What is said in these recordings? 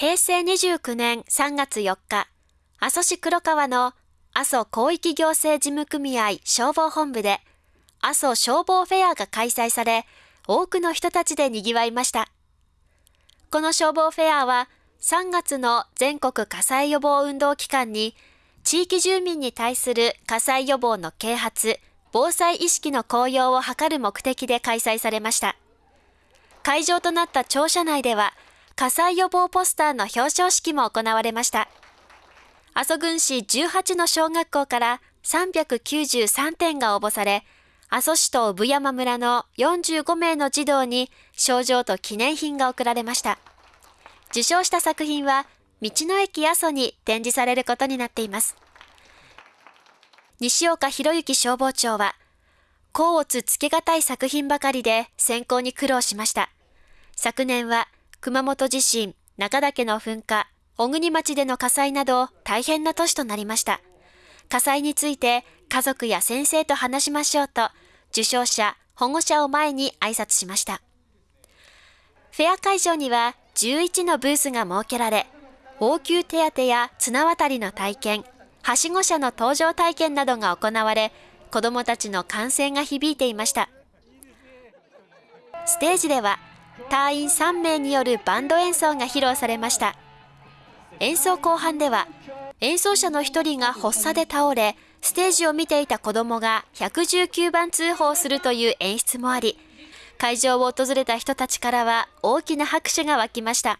平成29年3月4日、阿蘇市黒川の阿蘇広域行政事務組合消防本部で阿蘇消防フェアが開催され、多くの人たちで賑わいました。この消防フェアは3月の全国火災予防運動期間に地域住民に対する火災予防の啓発、防災意識の向揚を図る目的で開催されました。会場となった庁舎内では火災予防ポスターの表彰式も行われました。阿蘇郡市18の小学校から393点が応募され、阿蘇市と産山村の45名の児童に賞状と記念品が贈られました。受賞した作品は、道の駅阿蘇に展示されることになっています。西岡博之消防長は、甲乙つけがたい作品ばかりで選考に苦労しました。昨年は熊本地震、中岳の噴火、小国町での火災など大変な年となりました。火災について家族や先生と話しましょうと、受賞者、保護者を前に挨拶しました。フェア会場には11のブースが設けられ、応急手当や綱渡りの体験、はしご車の搭乗体験などが行われ、子どもたちの歓声が響いていました。ステージでは、隊員3名によるバンド演奏が披露されました。演奏後半では、演奏者の1人が発作で倒れ、ステージを見ていた子供が119番通報するという演出もあり、会場を訪れた人たちからは大きな拍手が湧きました。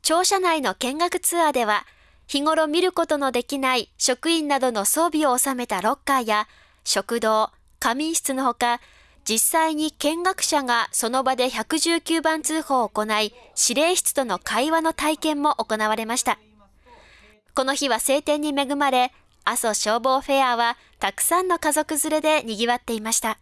庁舎内の見学ツアーでは、日頃見ることのできない職員などの装備を収めたロッカーや食堂、仮眠室のほか、実際に見学者がその場で119番通報を行い、指令室との会話の体験も行われました。この日は晴天に恵まれ、阿蘇消防フェアはたくさんの家族連れで賑わっていました。